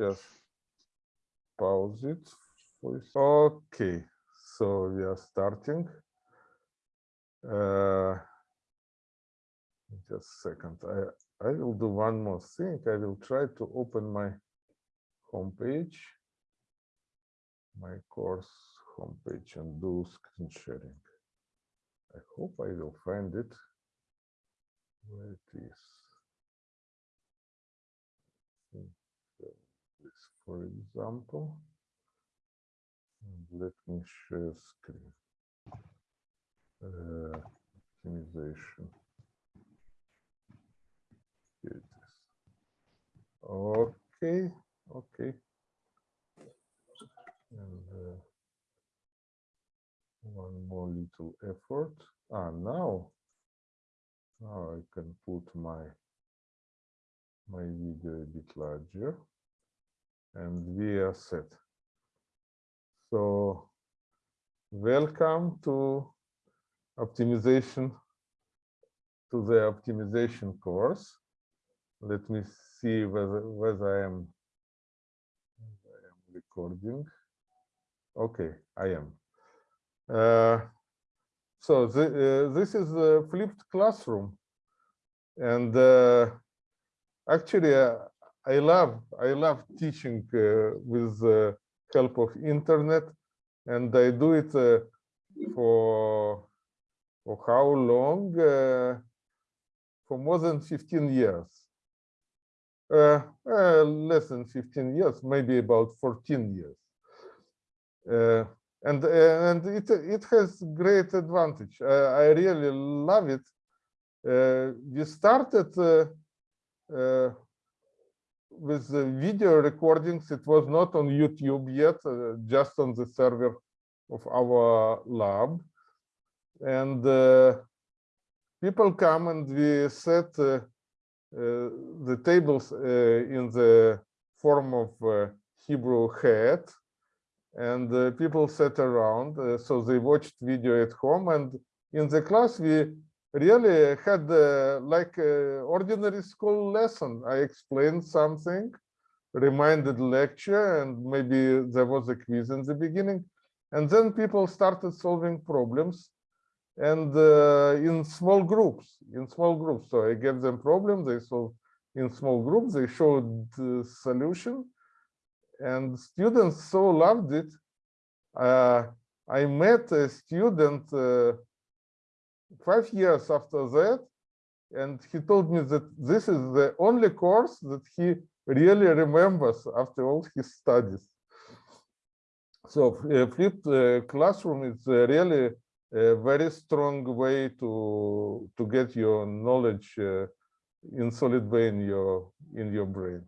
just pause it. Okay, so we are starting. Uh, just a second. I, I will do one more thing. I will try to open my homepage, my course homepage and do screen sharing. I hope I will find it where it is. This, for example, and let me share screen. Uh, optimization. Here it is. Okay, okay. And uh, one more little effort. Ah, now, now I can put my my video a bit larger and we are set. So welcome to optimization to the optimization course. Let me see whether whether I am, I am recording. Okay, I am. Uh, so the, uh, this is a flipped classroom, and uh, actually uh, I love I love teaching uh, with the help of internet, and I do it uh, for for how long? for more than 15 years. Uh, uh, less than 15 years, maybe about 14 years. Uh, and and it it has great advantage. I really love it. we started with the video recordings. It was not on YouTube yet, just on the server of our lab. And people come and we set uh, uh, the tables uh, in the form of Hebrew hat and uh, people sat around uh, so they watched video at home and in the class we really had uh, like ordinary school lesson. I explained something reminded lecture and maybe there was a quiz in the beginning. And then people started solving problems and uh, in small groups in small groups. So i gave them problem they solved in small groups they showed the solution and students so loved it. Uh, I met a student uh, five years after that, and he told me that this is the only course that he really remembers after all his studies. So uh, flipped uh, classroom is uh, really a very strong way to to get your knowledge uh, in solid way in your in your brain.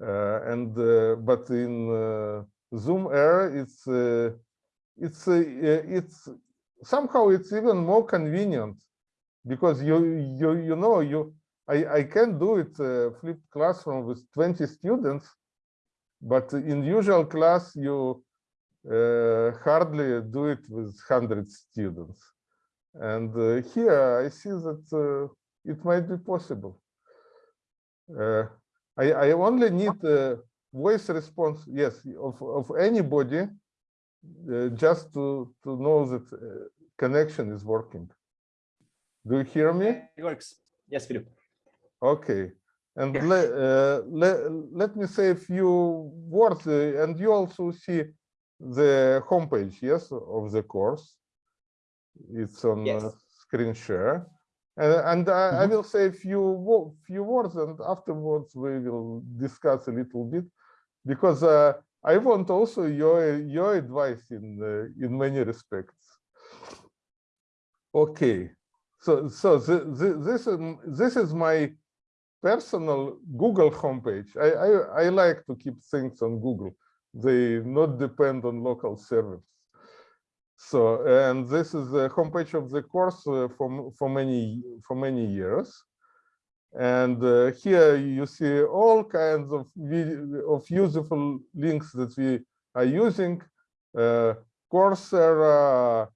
Uh, and uh, but in Zoom Air, it's it's it's somehow it's even more convenient because you you you know you I I can do it flipped classroom with 20 students, but in usual class you uh, hardly do it with 100 students. And uh, here I see that uh, it might be possible. I, I only need a voice response, yes, of, of anybody, uh, just to, to know that uh, connection is working. Do you hear me? It works. Yes, we do. Okay. And yes. le, uh, le, let me say a few words, uh, and you also see the homepage, yes, of the course. It's on yes. screen share. And, and I, mm -hmm. I, mm-hmm. will say a few few words, and afterwards we will discuss a little bit, because uh, I want also your your advice in uh, in many respects. Okay, so so the, the, this is this is my personal Google homepage. I, I I like to keep things on Google. They not depend on local servers. So, and this is the homepage of the course uh, for, for many for many years. And uh, here you see all kinds of of useful links that we are using. Uh, Coursera,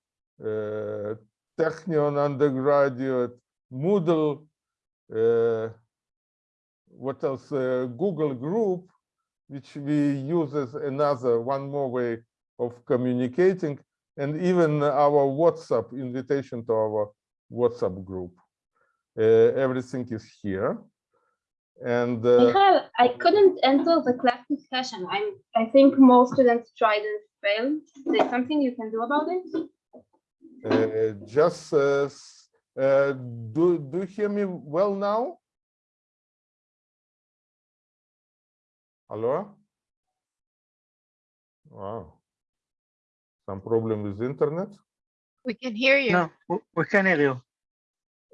uh, Technion undergraduate, Moodle, uh, what else? Uh, Google Group, which we use as another one more way of communicating, and even our WhatsApp invitation to our WhatsApp group. Uh, everything is here. And uh, Michael, I couldn't enter the class discussion. I'm, I think most students tried and failed. Is there something you can do about it? uh, just uh, uh, do do you hear me well now? Hello? Wow. Some problem with internet? We can hear you. No, w- we can hear you.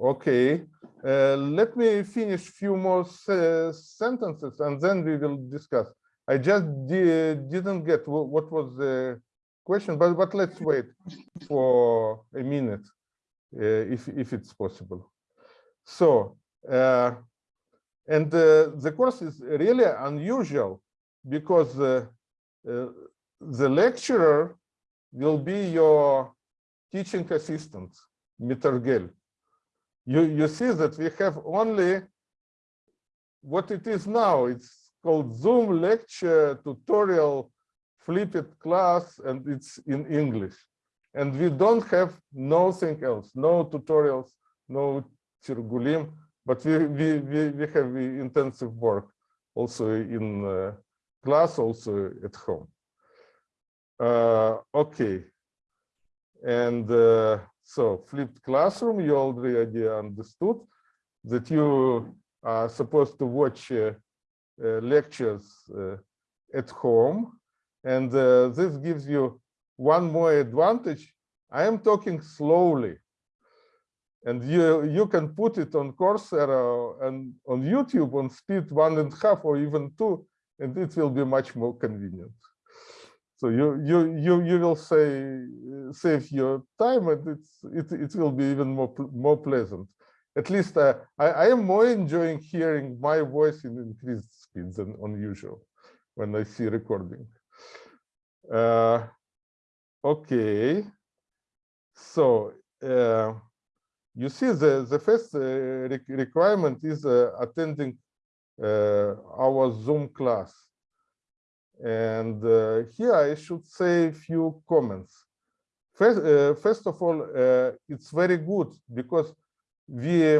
Okay, uh, let me finish few more se- sentences and then we will discuss. I just di- didn't get what was the question, but, but let's wait for a minute uh, if, if it's possible. So, uh, and uh, the course is really unusual because uh, uh, the lecturer will be your teaching assistant, Mittergel you you see that we have only what it is now. It's called zoom lecture tutorial flipped class and it's in english. And we don't have nothing else. No tutorials no Tirgulim, but we we we, we have intensive work also in uh, class also at home. Uh, okay. And uh, so flipped classroom, you already understood that you are supposed to watch uh, uh, lectures uh, at home. And uh, this gives you one more advantage. I am talking slowly. And you, you can put it on Coursera and on YouTube on speed one and a half or even two, and it will be much more convenient. So you you you you will say uh, save your time, and it's it it will be even more more pleasant. At least uh, I I am more enjoying hearing my voice in increased speed than on usual when I see recording. Uh, okay, so uh, you see the the first uh, re- requirement is uh, attending uh, our Zoom class. And uh, here I should say a few comments. First, uh, first of all, uh, it's very good because we,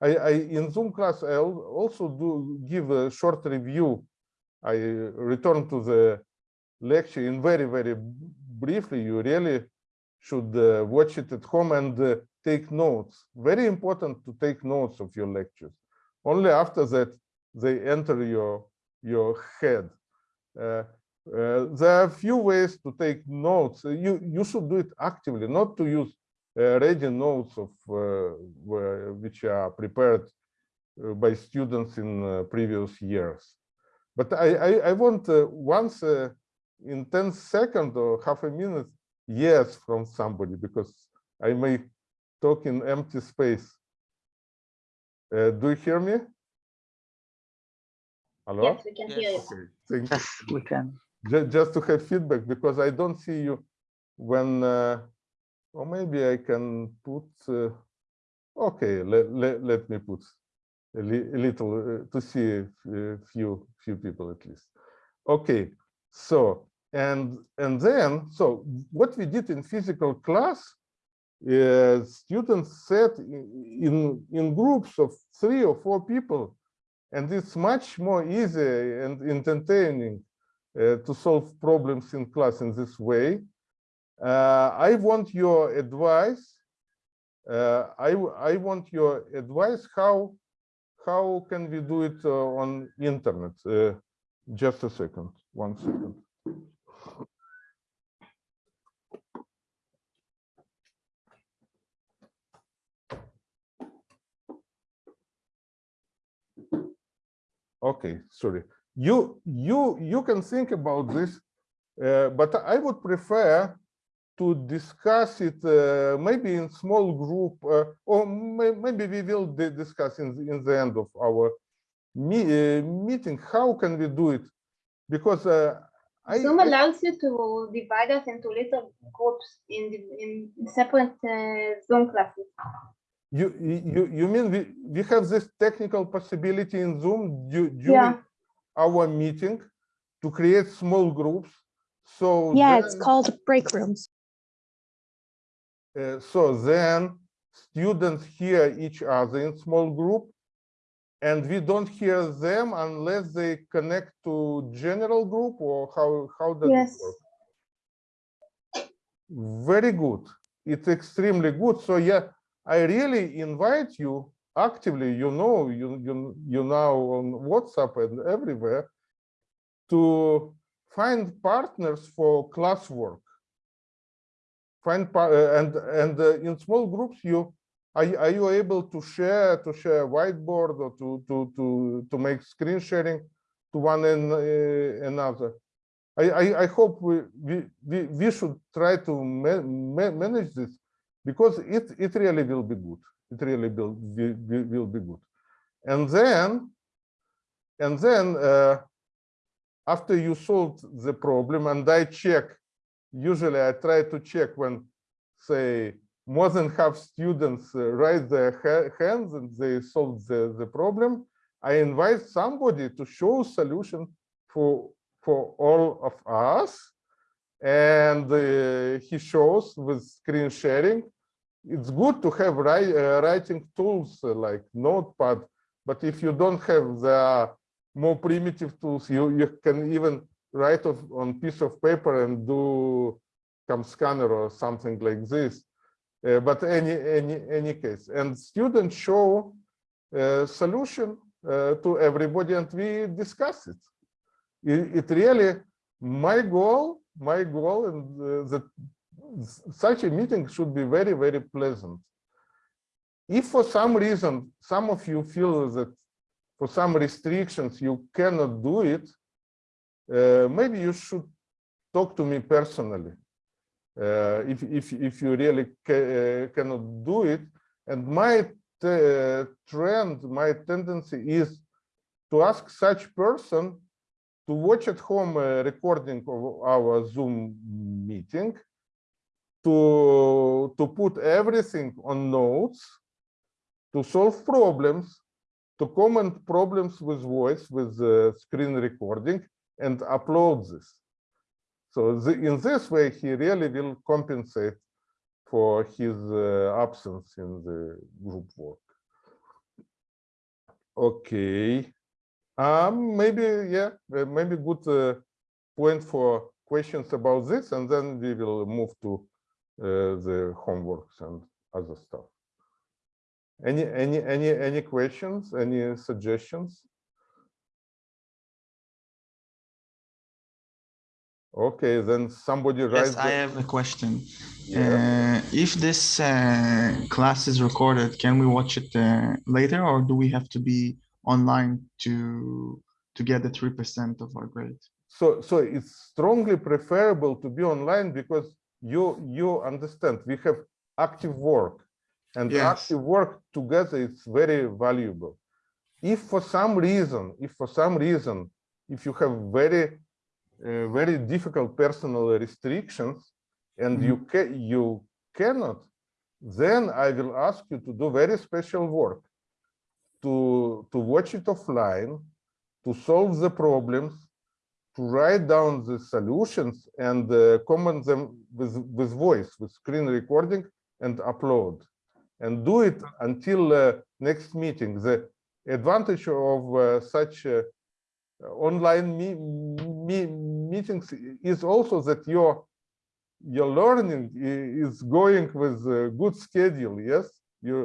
I, I in Zoom class, I also do give a short review. I return to the lecture in very, very briefly. You really should uh, watch it at home and uh, take notes. Very important to take notes of your lectures. Only after that, they enter your, your head. Uh, uh, there are a few ways to take notes. Uh, You you should do it actively, not to use ready notes of which are prepared by students in previous years. But I I, I want once in 10 seconds or half a minute yes from somebody because I may talk in empty space. Uh, do you hear me? Hello? Yes, we can hear you. Okay, thank you. Yes, we can. Just, just to have feedback because I don't see you when, uh, or maybe I can put, uh, okay, let, let, let me put a, li- a little uh, to see a f- a few, few people at least. Okay, so, and, and then, so what we did in physical class is students sat i- in, in groups of three or four people and it's much more easy and entertaining uh, to solve problems in class in this way. Uh, I want your advice. Uh, I, I want your advice. How, how can we do it uh, on internet? Uh, just a second, one second. Okay, sorry. You you you can think about this, uh, but I would prefer to discuss it uh, maybe in small group, uh, or may, maybe we will discuss in the, in the end of our me, uh, meeting. How can we do it? Because uh, I, Zoom allows you to divide us into little groups in the, in separate uh, Zoom classes. You you you mean we we have this technical possibility in Zoom du- Yeah. during our meeting? to create small groups. So Yeah, it's called break rooms. uh, so then students hear each other in small group and we don't hear them unless they connect to general group or how, how does Yes. it work? Very good. It's extremely good. So yeah, I really invite you actively, you know, you, you, you now on WhatsApp and everywhere to find partners for classwork. Find uh, and and uh, in small groups you are, you- are you able to share to share whiteboard or to to to to make screen sharing to one and uh, another? I, I i hope we we we, we should try to ma- ma- manage this because it it really will be good it really will will, will be good and then and then uh, after you solved the problem and i check usually I try to check when, say, more than half students uh, raise their ha- hands and they solve the, the problem. I invite somebody to show solution for for all of us, and uh, he shows with screen sharing. It's good to have write, uh, writing tools uh, like Notepad, but if you don't have the more primitive tools, you you can even write of, on piece of paper and do CamScanner or something like this. Uh, but any any any case, and students show uh, solution uh, to everybody, and we discuss it. It, it really my goal, my goal, and uh, that such a meeting should be very very pleasant. If for some reason some of you feel that for some restrictions you cannot do it, uh, maybe you should talk to me personally uh, if if if you really ca uh, cannot do it. And my t- trend, my tendency is to ask such person to watch at home a recording of our Zoom meeting, to to put everything on notes, to solve problems, to comment problems with voice with uh, screen recording, and upload this. So the, in this way, he really will compensate for his uh, absence in the group work. Okay. Um, maybe, yeah, uh, maybe good uh, point for questions about this, and then we will move to the homeworks and other stuff. Any, any, any, any questions, any suggestions? Okay, then somebody writes. Yes, I have a question. Yeah. Uh, if this uh, class is recorded, can we watch it uh, later or do we have to be online to to get the three percent of our grade? So, so it's strongly preferable to be online because you you understand we have active work, and Yes. active work together is very valuable. If for some reason, if for some reason, if you have very uh, very difficult personal restrictions, and you ca you cannot, then I will ask you to do very special work, to to watch it offline, to solve the problems, write down the solutions and uh, comment them with with voice, with screen recording, and upload, and do it until uh, next meeting. The advantage of uh, such uh, online me me meetings is also that your your learning is going with a good schedule yes you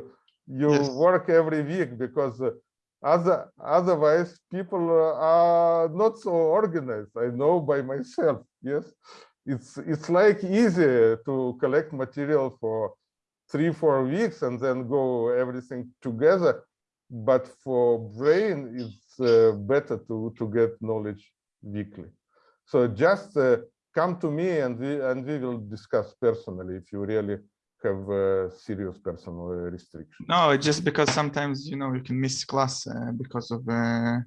you Yes. work every week because uh, other otherwise people are not so organized i know by myself yes. It's it's like easy to collect material for three four weeks and then go everything together but for brain it's uh, better to to get knowledge weekly. So just uh, come to me and we and we will discuss personally if you really have uh, serious personal uh, restrictions No, it's just because sometimes you know you can miss class uh, because of uh,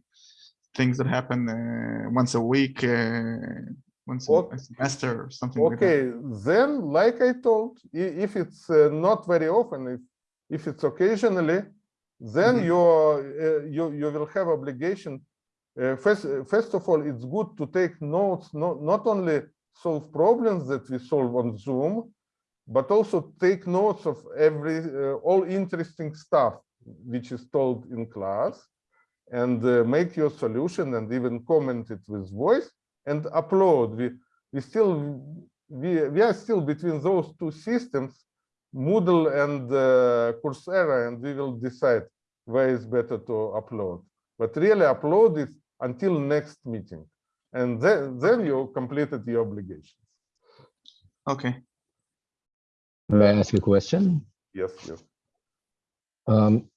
things that happen uh, once a week, uh, once a- Ok- a semester or something like that. okay then like i told if it's uh, not very often if if it's occasionally then Mhm. you're uh, you you will have obligation uh, first, first of all, it's good to take notes, not, not only solve problems that we solve on Zoom, but also take notes of every, uh, all interesting stuff which is told in class and uh, make your solution and even comment it with voice and upload. We, we still, we, we are still between those two systems, Moodle and uh, Coursera, and we will decide where is better to upload. But really upload it until next meeting. And then, then you completed your obligations. Okay, May I ask a question? Yes, yes. Um,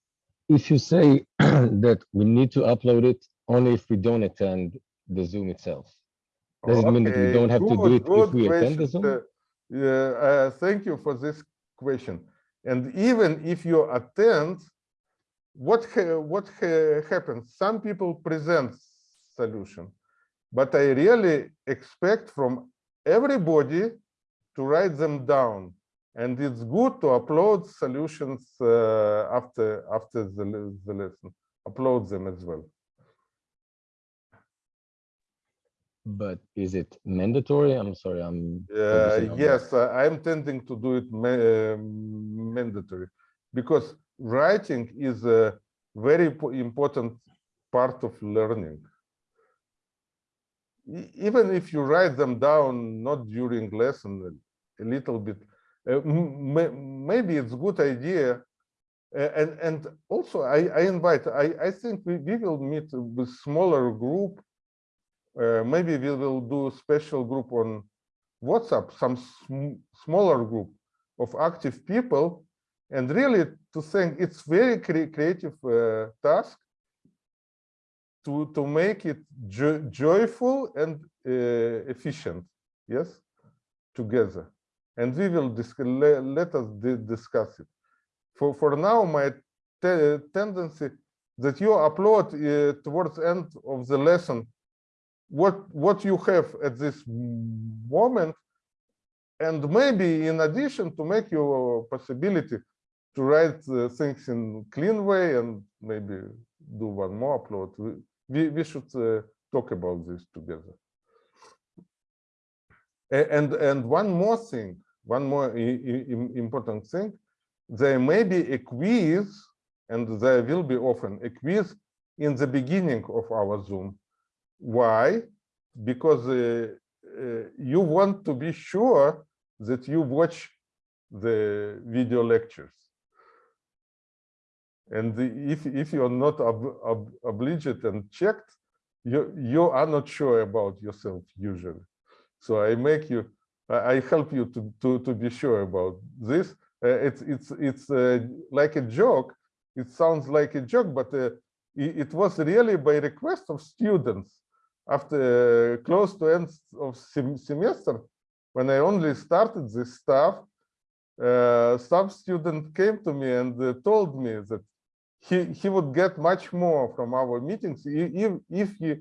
if you say that we need to upload it only if we don't attend the Zoom itself, does it mean that we don't have to do it if good we attend the. Zoom? Uh, Yeah, uh, thank you for this question. And even if you attend, what ha- what ha- happens? Some people present solution, but I really expect from everybody to write them down. And it's good to upload solutions uh, after after the, the lesson. Upload them as well. But is it mandatory? I'm sorry, I'm. Uh, that. yes, I- I'm tending to do it ma- um, mandatory because writing is a very important part of learning. Even if you write them down, not during lesson, a little bit, uh, maybe it's good idea. Uh, and and also I, I invite, I, I think we, we will meet with smaller group. Uh, maybe we will do special group on WhatsApp, some sm smaller group of active people, and really to think it's very cre creative uh, task to to make it jo joyful and uh, efficient. Yes, together, and we will. Let, let us di discuss it. For for now, my te tendency that you upload uh, towards end of the lesson what what you have at this moment and maybe in addition to make your possibility to write uh, things in clean way and maybe do one more upload we we, we should uh, talk about this together and and one more thing one more important thing there may be a quiz and there will be often a quiz in the beginning of our zoom why? Because uh, uh, you want to be sure that you watch the video lectures. And the- if, if you're not ob, ob, obliged and checked, you, you are not sure about yourself usually. So I make you, I help you to, to, to be sure about this. Uh, it's it's, it's uh, like a joke. It sounds like a joke, but uh, i- it was really by request of students after close to end of sem semester, when I only started this stuff, uh, some student came to me and uh, told me that he he would get much more from our meetings if if he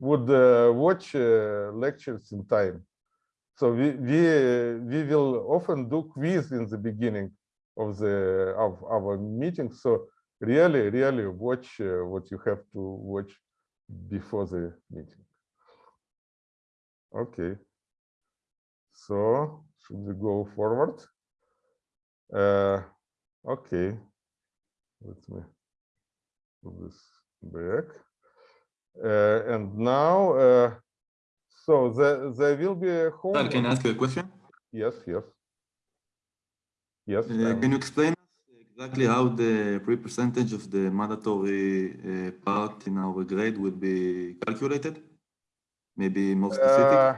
would uh, watch lectures in time. So we we we will often do quiz in the beginning of the of our meeting. So really really watch uh, what you have to watch before the meeting. Okay. So should we go forward? Uh, okay. Let me put this back. Uh, and now, uh, so there, there will be a home. Sir, can I ask you a question? Yes, yes. Yes. Uh. Can you explain exactly how the free percentage of the mandatory uh, part in our grade will be calculated? Maybe more specific? Uh,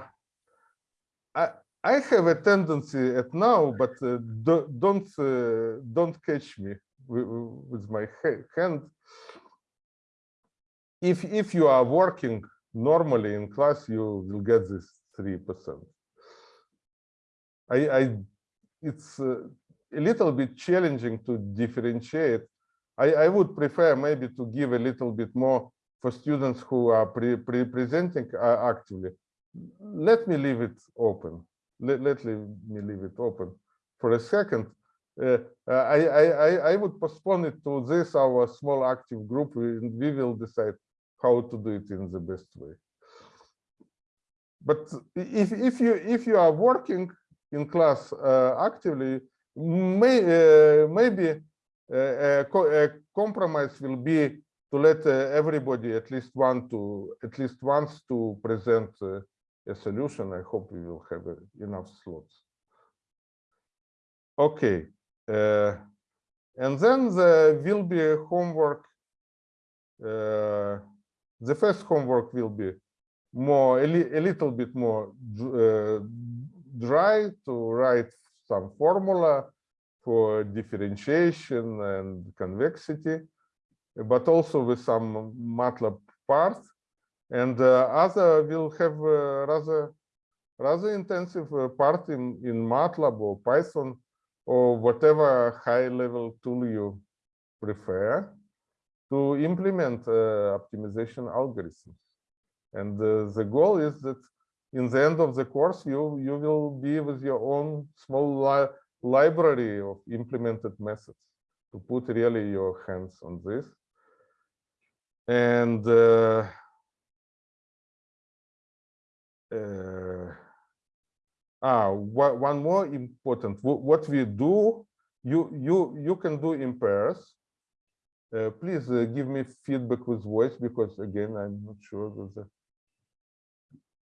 I I have a tendency at now, but uh, do- don't uh, don't catch me with, with my hand. If if you are working normally in class, you will get this three percent. I I it's uh, a little bit challenging to differentiate. I I would prefer maybe to give a little bit more for students who are pre, pre presenting uh, actively let me leave it open. Let, let me leave it open for a second. Uh, I, I, I, I would postpone it to this, our small active group, and we will decide how to do it in the best way. But if if you if you are working in class uh, actively, may uh, maybe uh, a, a compromise will be to let uh, everybody at least one to at least once to present uh, a solution. I hope we will have enough slots. Okay, uh, and then there will be homework. Uh, the first homework will be more a, li a little bit more uh, dry to write some formula for differentiation and convexity, but also with some MATLAB part. And uh, other will have uh, rather rather intensive uh, part in in MATLAB or Python or whatever high level tool you prefer to implement uh, optimization algorithms. And uh, the goal is that in the end of the course, you, you will be with your own small li library of implemented methods to put really your hands on this. And uh, uh, ah, one more important, what we do, you, you, you can do in pairs. Uh, please uh, give me feedback with voice because again, I'm not sure with the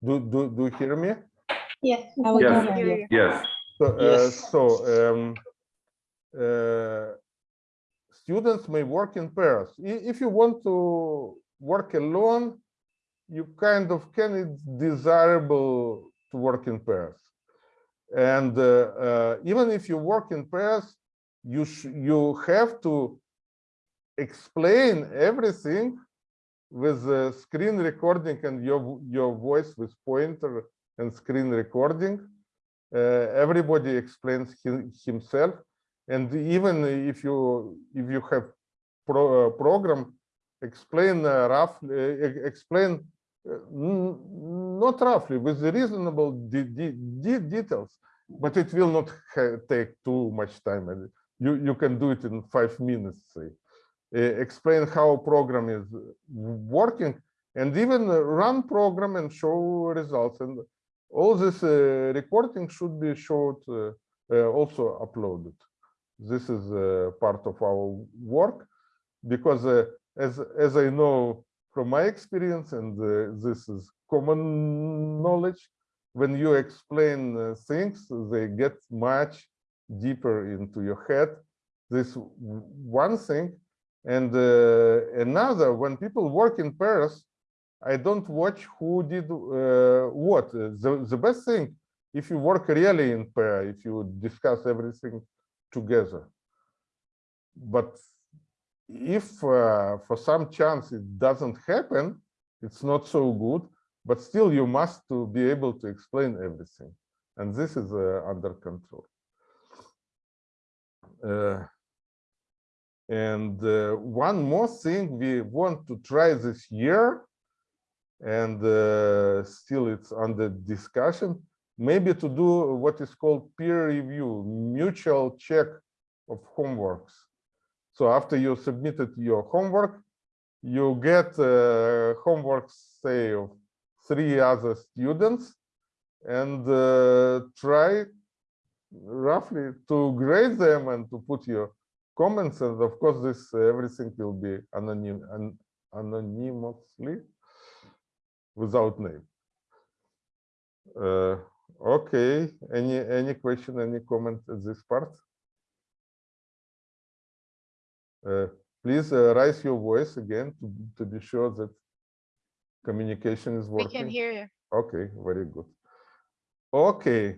do do do you hear me? Yes. Yes. Yes. So, uh, Yes. so um, uh, students may work in pairs. If you want to work alone, you kind of can. It's desirable to work in pairs, and uh, uh, even if you work in pairs, you sh you have to explain everything with screen recording and your your voice with pointer and screen recording. Uh, everybody explains hi- himself, and even if you if you have pro, uh, program, explain uh, roughly, uh, explain uh, not roughly with reasonable de de de details, but it will not take too much time. and You you can do it in five minutes, say explain how program is working and even uh, run program and show results. And all this uh, recording should be showed uh, uh, also uploaded. This is uh, part of our work because uh, as as i know from my experience and uh, this is common knowledge when you explain uh, things they get much deeper into your head. This one thing and uh, another, when people work in pairs, I don't watch who did uh, what. Uh, The, the best thing, if you work really in pair, if you discuss everything together. But if uh, for some chance it doesn't happen, it's not so good, but still you must to be able to explain everything. And this is uh, under control. Uh, and uh, one more thing we want to try this year, and uh, still it's under discussion, maybe to do what is called peer review, mutual check of homeworks. So after you submitted your homework, you get uh, homework, say, of three other students, and uh, try roughly to grade them and to put your comments and of course this uh, everything will be anonym an, anonymously without name uh, okay any any question any comment at this part uh, please uh, raise your voice again to, to be sure that communication is working. We can hear you. Okay, very good. Okay,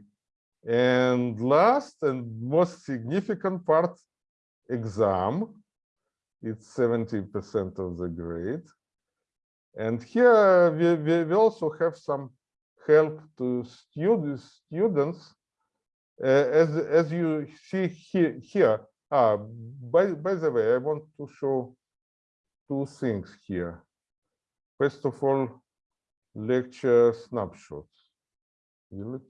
and last and most significant part, exam. It's 70% of the grade. And here we, we, we also have some help to students, students. Uh, as, as you see here, here. Ah, by, by the way, I want to show two things here. First of all, lecture snapshots. Will it?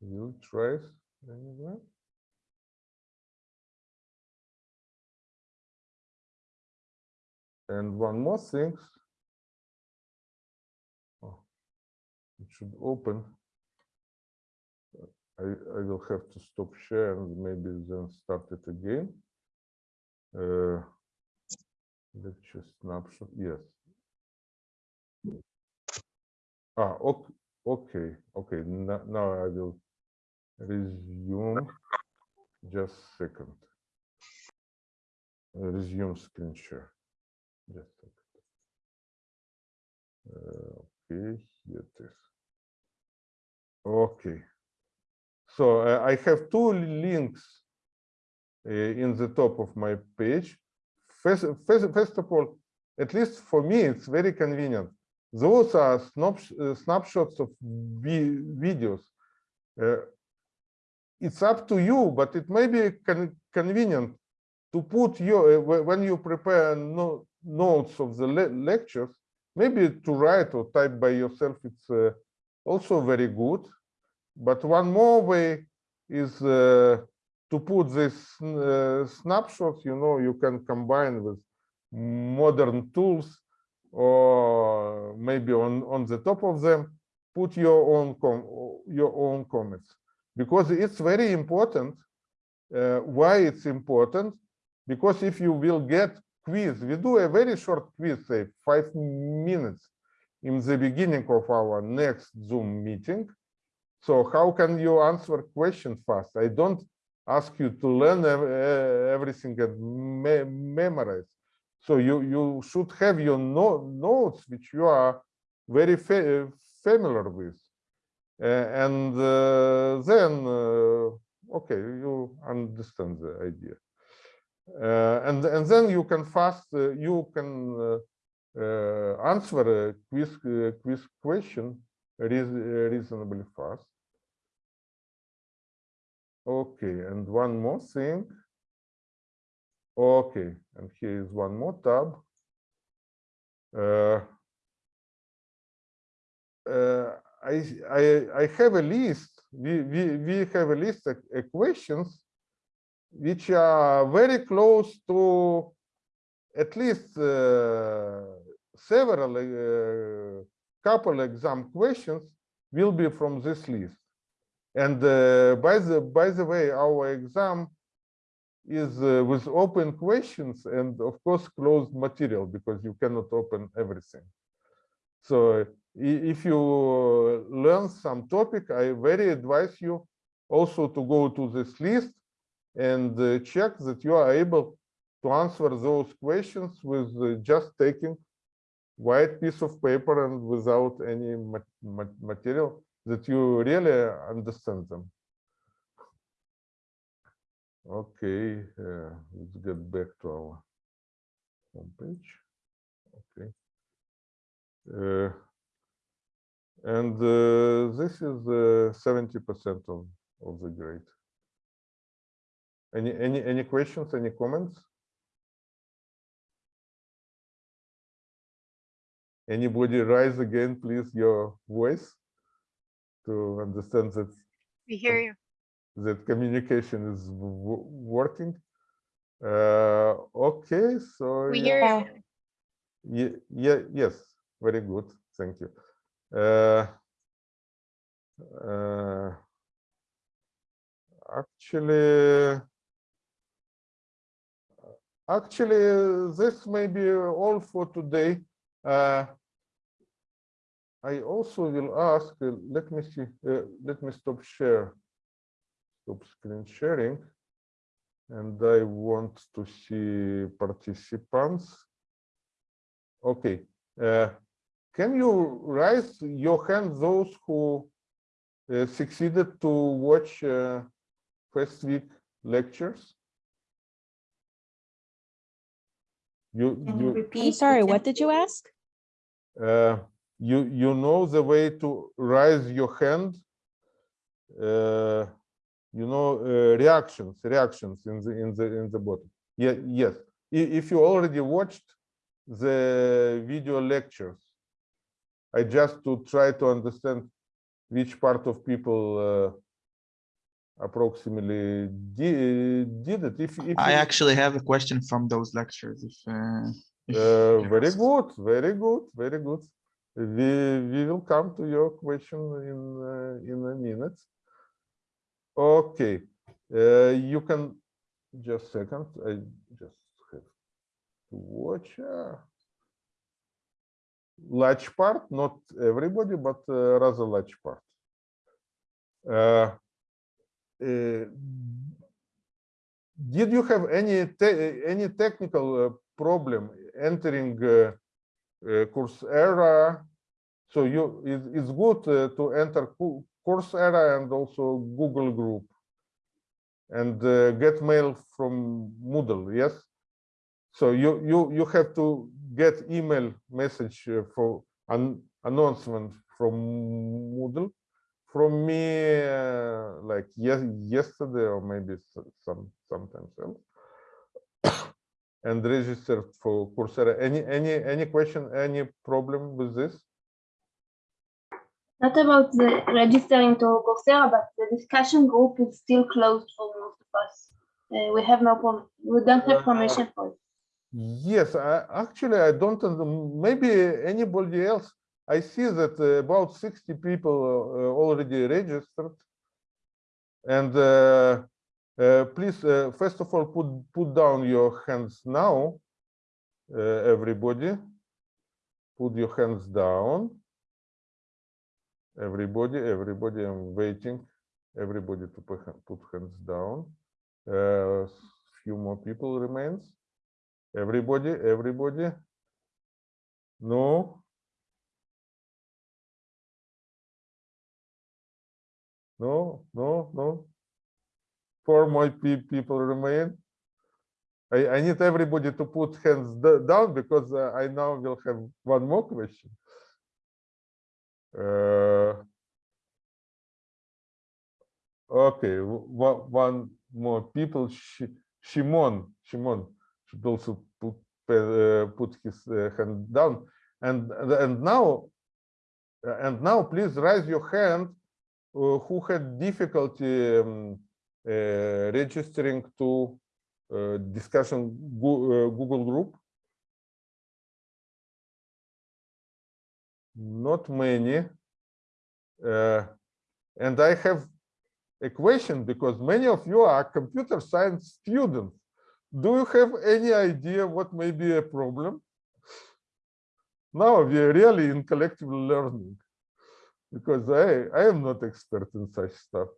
Will it rise anywhere? And one more thing. Oh, It should open. I, I will have to stop share and maybe then start it again. Uh, Lecture snapshot, yes. Ah, okay, okay, okay, now, now I will resume. Just second. Resume screen share. Just. Uh, Okay, here it is. Okay. So uh, I have two links uh, in the top of my page. First, first, first of all, at least for me, it's very convenient. Those are uh, snapshots of videos. Uh, it's up to you, but it may be con convenient to put your, when you prepare no, notes of the le lectures, maybe to write or type by yourself, it's uh, also very good. But one more way is uh, to put this uh, snapshots, you know, you can combine with modern tools or maybe on, on the top of them, put your own your own comments because it's very important. Uh, why it's important? Because if you will get quiz, we do a very short quiz, say five minutes in the beginning of our next Zoom meeting. So how can you answer questions fast? I don't ask you to learn everything and me memorize. So you you should have your no notes which you are very fa familiar with, Uh, and uh, then uh, okay you understand the idea, and and then you can fast uh, you can uh, uh, answer a quiz uh, quiz question reasonably fast. Okay, and one more thing. Okay, and here is one more tab. Uh, uh, I, I, I have a list, we, we, we have a list of uh, questions which are very close to at least uh, several, uh, couple exam questions will be from this list. And uh, by the by the way, our exam is uh, with open questions and of course closed material because you cannot open everything. So if you learn some topic, I very advise you also to go to this list and uh, check that you are able to answer those questions with uh, just taking white piece of paper and without any ma- ma- material that you really understand them. Okay, uh, let's get back to our homepage. Okay. Uh, and uh, this is seventy percent of of the grade. Any any any questions? Any comments? Anybody rise again, please, your voice to understand that We hear you. that communication is working. Uh, okay, so We yeah, hear you. ye- yeah, yes, very good, thank you. Uh, uh, actually, actually, this may be all for today. Uh, I also will ask, uh, let me see, uh, let me stop share stop screen sharing. And I want to see participants. Okay, uh, can you raise your hand, those who uh, succeeded to watch first week lectures? You, you, I'm sorry, what did you ask? uh, you, you know the way to raise your hand? Uh, you know, uh, reactions, reactions in the in the in the bottom. Yeah, yes. If you already watched the video lectures, I just to try to understand which part of people uh, approximately did, did it. If, if I you- actually have a question from those lectures if uh, if Uh, very good, very good, very good. We we will come to your question in uh, in a minute. Okay, uh, you can just second. I just have to watch. Uh, large part, not everybody, but uh, rather large part. Did you have any te- any technical uh, problem entering uh, uh, Coursera? So you it, it's good to enter Cou- Coursera and also Google Group and get mail from Moodle. Yes. So you you you have to get email message for an announcement from Moodle from me uh, like yes yesterday or maybe some sometimes else and registered for Coursera. Any any any question? Any problem with this? Not about the registering to Coursera, but the discussion group is still closed for most of us. Uh, we have no, we don't have Uh, permission for it. Yes, I, actually, I don't, maybe anybody else. I see that uh, about 60 people uh, already registered. And uh, uh, please, uh, first of all, put, put down your hands now, uh, everybody. Put your hands down. Everybody, everybody, I'm waiting. Everybody to put, put hands down. Uh, few more people remains. Everybody, everybody. No. No, no, no. Four more people remain. I, I need everybody to put hands down because uh, I now will have one more question. Uh, okay, one, more people. Shi- Shimon, Shimon should also put uh, put his uh, hand down. And and now uh, and now please raise your hand who had difficulty um, uh, registering to uh, discussion Goo- uh, Google group. Not many. Uh, and I have a question because many of you are computer science students. Do you have any idea what may be a problem? Now we are really in collective learning because I, I am not expert in such stuff.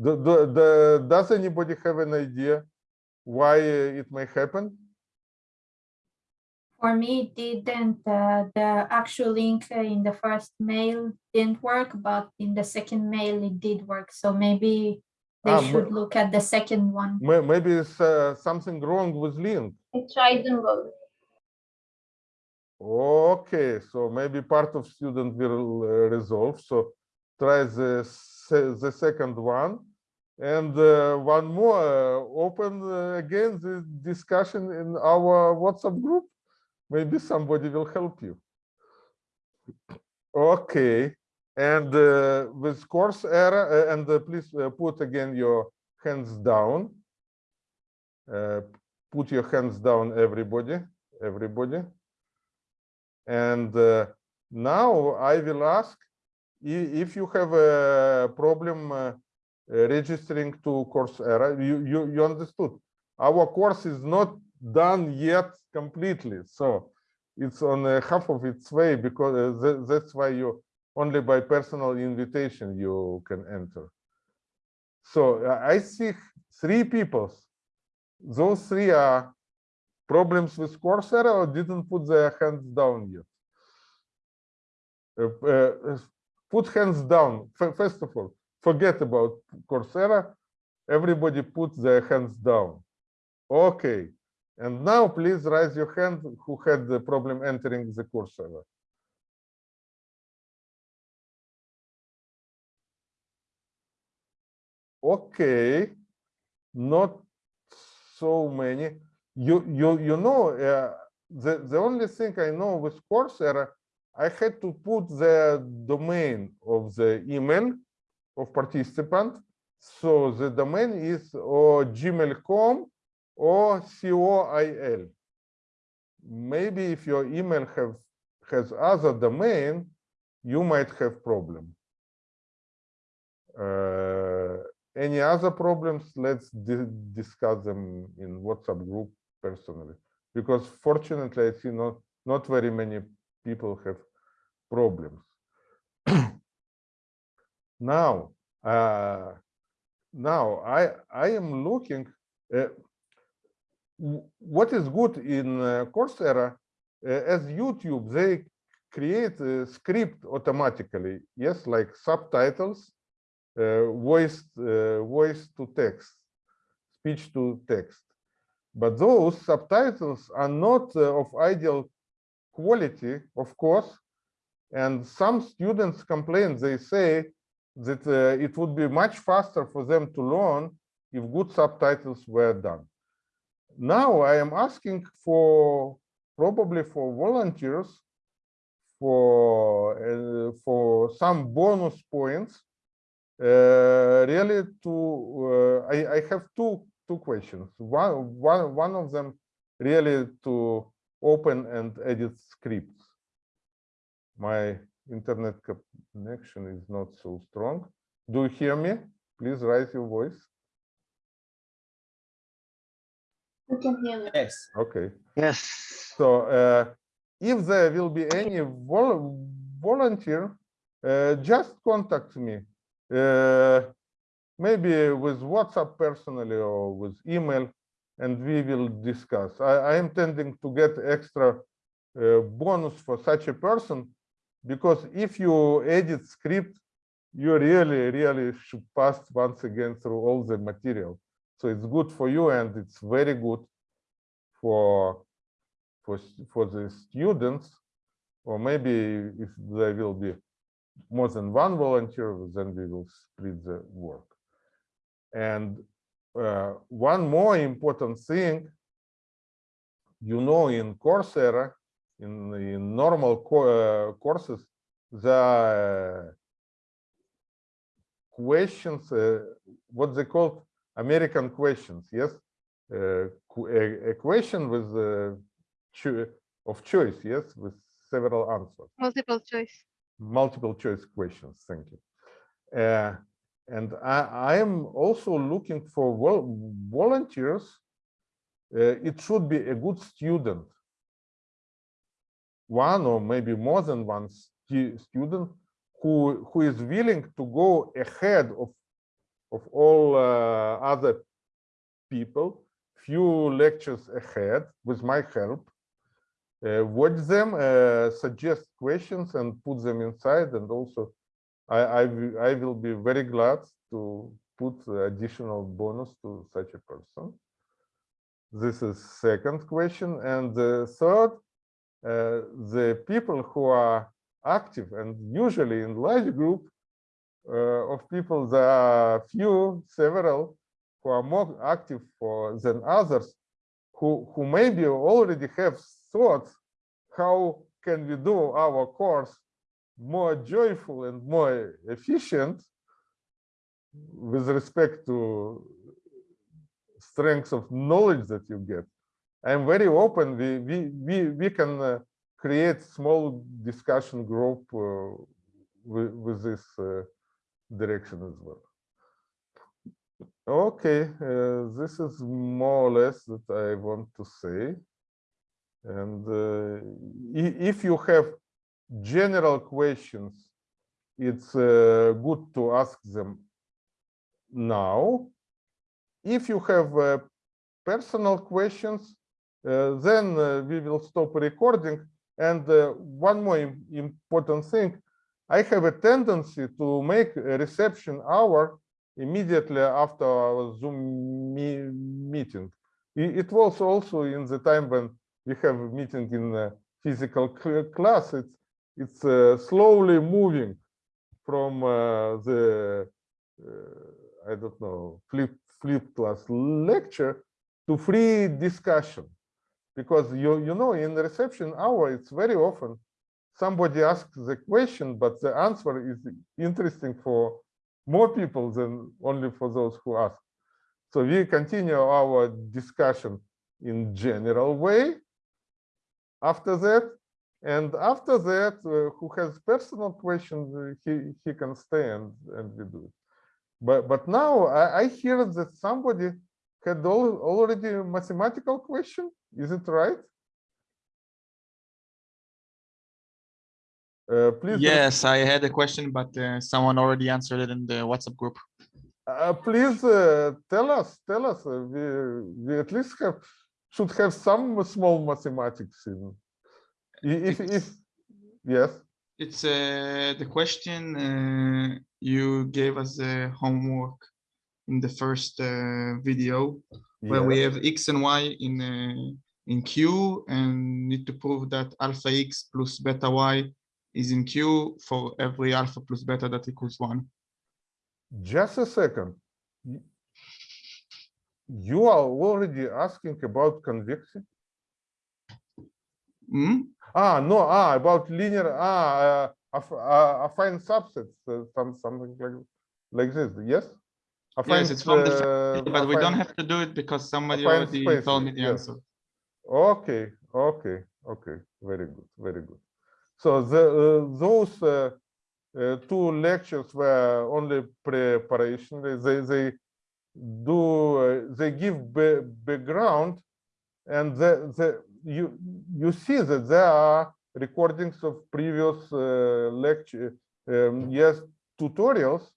Do, do, the, does anybody have an idea why uh, it may happen? For me, it didn't, uh, the actual link uh, in the first mail didn't work, but in the second mail it did work. So maybe they Ah, should look at the second one. Maybe it's uh, something wrong with link. I tried them both. Okay, so maybe part of student will uh, resolve. So try the the second one, and uh, one more. Uh, open uh, again the discussion in our WhatsApp group. Maybe somebody will help you. Okay, and uh, with Coursera, uh, and please put again your hands down. Put your hands down, everybody, everybody. And uh, now I will ask if you have a problem uh, uh, registering to Coursera. You, you, you understood. Our course is not done yet completely. So it's on uh, half of its way because uh, tha- that's why you only by personal invitation you can enter. So uh, I see three people. Those three are problems with Coursera or didn't put their hands down yet? Uh, uh, put hands down. First of all, forget about Coursera. Everybody put their hands down. Okay. And now please raise your hand who had the problem entering the Coursera. Okay, not so many. You you you know uh, the the only thing I know with Coursera, I had to put the domain of the email of participant. So the domain is or gmail.com or co.il. maybe if your email have has other domain, you might have problem. Uh, any other problems? Let's di- discuss them in WhatsApp group personally, because fortunately I see not not very many people have problems. now, uh, now I I am looking. Uh, what is good in uh, Coursera uh, as YouTube they create a script automatically. Yes, like subtitles, uh, voice uh, voice to text, speech to text. But those subtitles are not uh, of ideal quality, of course. And some students complain. They say that uh, it would be much faster for them to learn if good subtitles were done. Now I am asking for probably for volunteers for uh, for some bonus points. Uh, really, to uh, I I have two two questions. One one one of them really to open and edit scripts. My internet connection is not so strong. Do you hear me? Please raise your voice. We can hear you. Yes. Okay. Yes. So uh, if there will be any vol volunteer, uh, just contact me. Uh, maybe with WhatsApp personally or with email, and we will discuss. I, I am tending to get extra uh, bonus for such a person because if you edit script, you really, really should pass once again through all the material. So it's good for you and it's very good for for for the students, or maybe if there will be more than one volunteer, then we will split the work. And uh, one more important thing, you know, in Coursera, in in normal co- uh, courses, the questions, uh, what they call American questions, yes, uh, qu- a, a question with uh, cho- of choice, yes, with several answers, Multiple choice. multiple choice questions. Thank you. And I, I am also looking for vol volunteers. Uh, it should be a good student, one or maybe more than one stu- student who who is willing to go ahead of of all uh, other people, few lectures ahead with my help, uh, watch them, uh, suggest questions and put them inside. And also, I, I, I will be very glad to put additional bonus to such a person. This is second question. And the third, uh, the people who are active and usually in large group uh, of people, there are few, several who are more active for, than others, who, who maybe already have thoughts, how can we do our course more joyful and more efficient with respect to strengths of knowledge that you get. I'm very open. We we we we can uh, create small discussion group uh, with, with this uh, direction as well. Okay, uh, this is more or less that I want to say. And uh, if you have general questions, it's uh, good to ask them now. If you have uh, personal questions, uh, then uh, we will stop recording. And uh, one more important thing, I have a tendency to make a reception hour immediately after our Zoom me- meeting. It was also in the time when we have a meeting in uh, physical cl- class. It's it's uh, slowly moving from uh, the uh, I don't know flip flip class lecture to free discussion because you you know in the reception hour it's very often somebody asks the question but the answer is interesting for more people than only for those who ask so we continue our discussion in general way after that. And after that, uh, who has personal questions, uh, he, he can stay and, and we do it. But, but now I, I hear that somebody had al- already a mathematical question. Is it right? Uh, please. Yes, I had a question, but uh, someone already answered it in the WhatsApp group. Uh, please uh, tell us, tell us. uh, we, we at least have should have some small mathematics in. If, if, yes, It's uh, the question uh, you gave us a homework in the first uh, video where we have x and y in uh, in Q and need to prove that alpha x plus beta y is in Q for every alpha plus beta that equals one. just a second. You are already asking about convexity? Hmm? Ah, no, ah, about linear, ah, uh, aff- uh, affine subsets, uh, some, something like, like this, yes? Yes, it's from the uh, family, but we don't have to do it because somebody already spaces, told me the yes. answer. Okay, okay, okay, very good, very good. So the, uh, those uh, uh, two lectures were only preparation, they, they, they do, uh, they give background and the, the, you, you see that there are recordings of previous uh, lecture, um, yes, tutorials.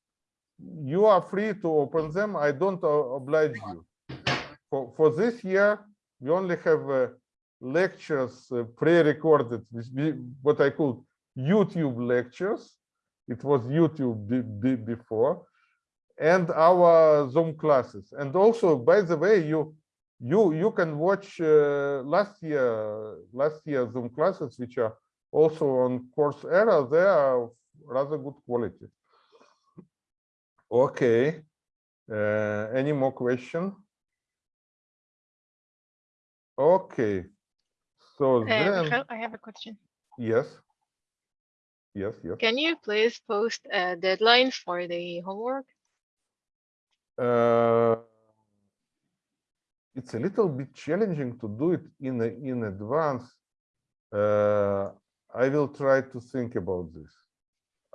You are free to open them, I don't oblige you. For, for this year, we only have uh, lectures uh, pre-recorded, what I call YouTube lectures. It was YouTube be, be- before, and our Zoom classes. And also, by the way, you you you can watch uh, last year last year Zoom classes, which are also on Coursera. They are of rather good quality. Okay. Uh, any more question? Okay. So Uh, then, Michael, I have a question. yes. Yes, yes. Can you please post a deadline for the homework? It's a little bit challenging to do it in a- in advance. Uh, I will try to think about this.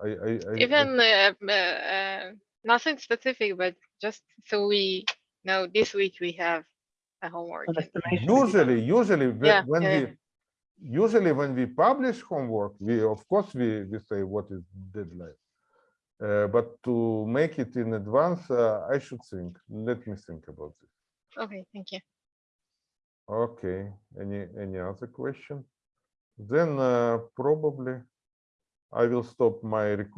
I, I, I- I- Even uh, uh, uh, nothing specific, but just so we know this week we have a homework. Usually, usually Yeah, when yeah, we usually when we publish homework, we of course we we say what is deadline. Uh, but to make it in advance, uh, I should think. Let me think about this. Okay, thank you. Okay, any, any other question? Then uh, probably I will stop my recording.